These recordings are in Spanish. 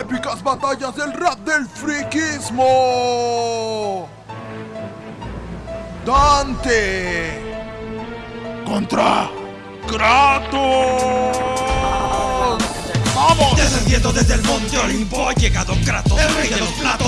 épicas batallas del rap del friquismo. Dante contra Kratos. ¡Vamos! Descendiendo desde el monte Olimpo ha llegado Kratos, el rey de los platos,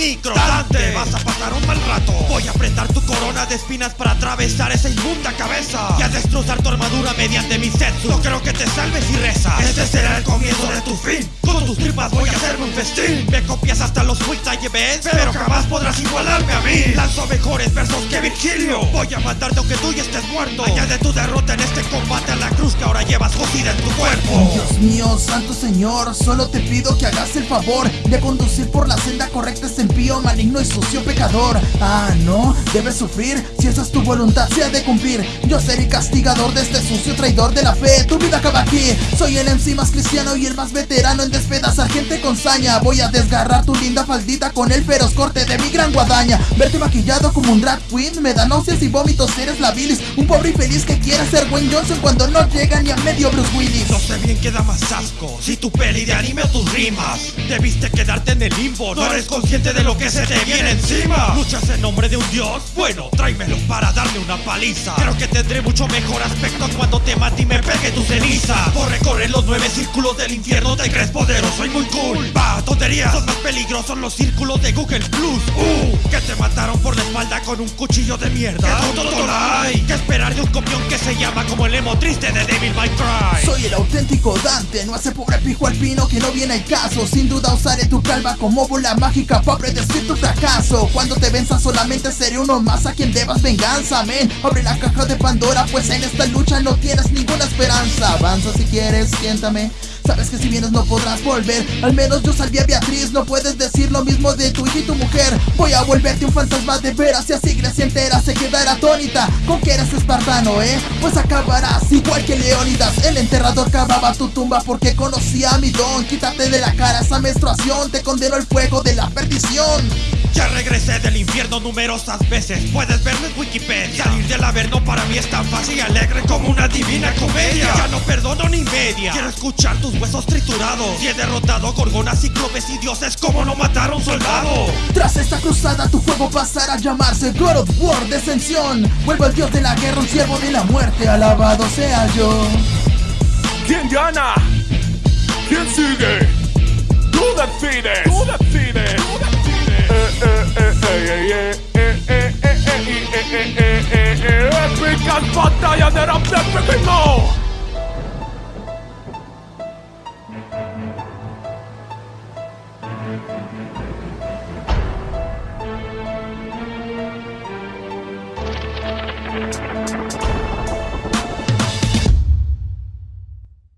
Dante, vas a pasar un mal rato. Voy a apretar tu corona de espinas para atravesar esa inmunda cabeza y a destrozar tu armadura mediante mi setsu. No creo que te salves y rezas. Este será el comienzo de tu fin. Con tus tripas voy a hacerme un festín. Me copias hasta los freestyle events, pero jamás podrás igualarme Lanzo mejores versos que Virgilio. Voy a matarte aunque tú ya estés muerto. Añade tu derrota en este combate a la cruz que ahora llevas cosida en tu cuerpo. Dios mío, santo señor, solo te pido que hagas el favor de conducir por la senda correcta este impío, maligno y sucio pecador. Ah, no, debes sufrir si esa es tu voluntad, se de cumplir. Yo seré castigador de este sucio traidor de la fe. Tu vida acaba aquí. Soy el MC más cristiano y el más veterano en despedazar gente con saña. Voy a desgarrar tu linda faldita con el feroz corte de mi gran guadaña. Maquillado como un drag queen. Me da náuseas y vómitos. Eres la bilis, un pobre infeliz que quiere ser Wayne Johnson cuando no llega ni a medio Bruce Willis. No sé bien qué da más asco Si tu peli de anime o tus rimas. Debiste quedarte en el limbo No eres consciente de lo que se te viene encima. Luchas en nombre de un dios Bueno, tráemelo para darle una paliza. Creo que tendré mucho mejor aspecto Cuando te mate y me pegue tu ceniza. Por recorrer los nueve círculos del infierno Te crees poderoso y muy cool tonterías. Son más peligrosos los círculos de Google Plus. Uh, que te mataron por la espalda con un cuchillo de mierda. ¿Qué tonto hay? Que esperar de un copión que se llama como el emo triste de Devil May Cry. Soy el auténtico Dante, no hace pobre pijo alpino que no viene al caso. Sin duda usaré tu calva como bola mágica para predecir tu fracaso. Cuando te venza solamente seré uno más a quien debas venganza, men. Abre la caja de Pandora pues en esta lucha no tienes ninguna esperanza. Avanza si quieres, siéntame Sabes que si vienes no podrás volver. Al menos yo salví a Beatriz No puedes decir lo mismo de tu hija y tu mujer. Voy a volverte un fantasma de veras Y así Grecia entera se quedará atónita. Con que eres espartano, eh Pues acabarás igual que Leónidas El enterrador cavaba tu tumba porque conocía a mi don. Quítate de la cara esa menstruación Te condeno al fuego de la perdición. Ya regresé del infierno numerosas veces. Puedes verlo en Wikipedia. Salir del averno para mí es tan fácil como una divina comedia Ya no perdono ni media Quiero escuchar tus huesos triturados Y he derrotado gorgonas, cíclopes y dioses como no matar a un soldado Tras esta cruzada tu juego pasará a llamarse God of War Descensión Vuelvo al dios de la guerra, un siervo de la muerte Alabado sea yo ¿Quién gana? ¿Quién sigue? Tú decides. Tú decides. Batallas de rap del friquismo. Thank